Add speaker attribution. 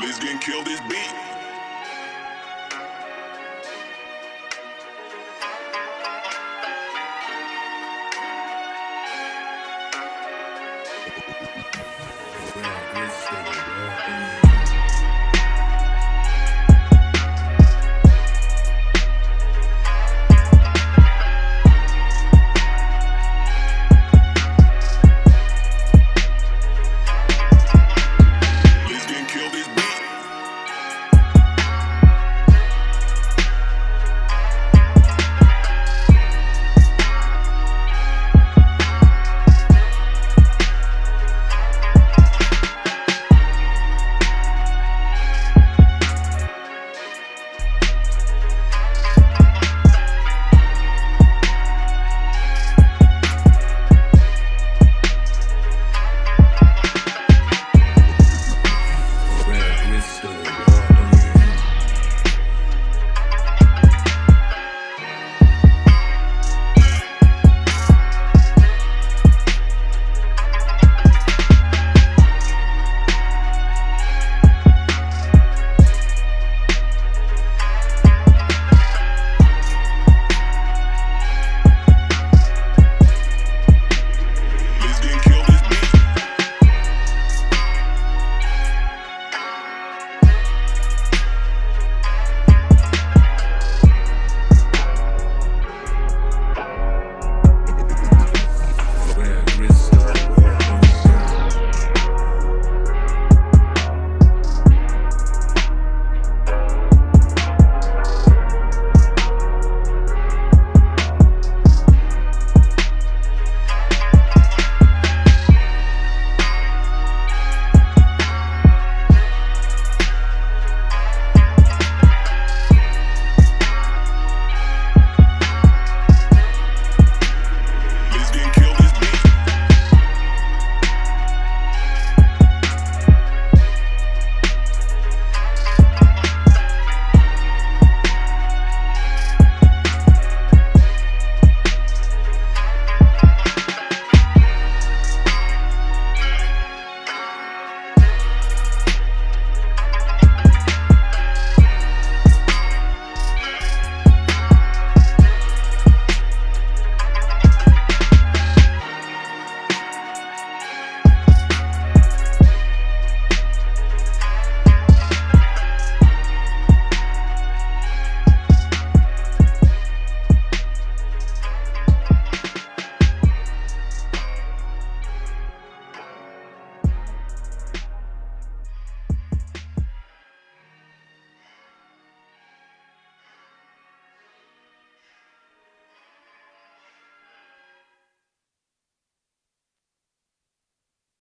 Speaker 1: Let's get killed. this beat.
Speaker 2: Yeah, good shit, bro.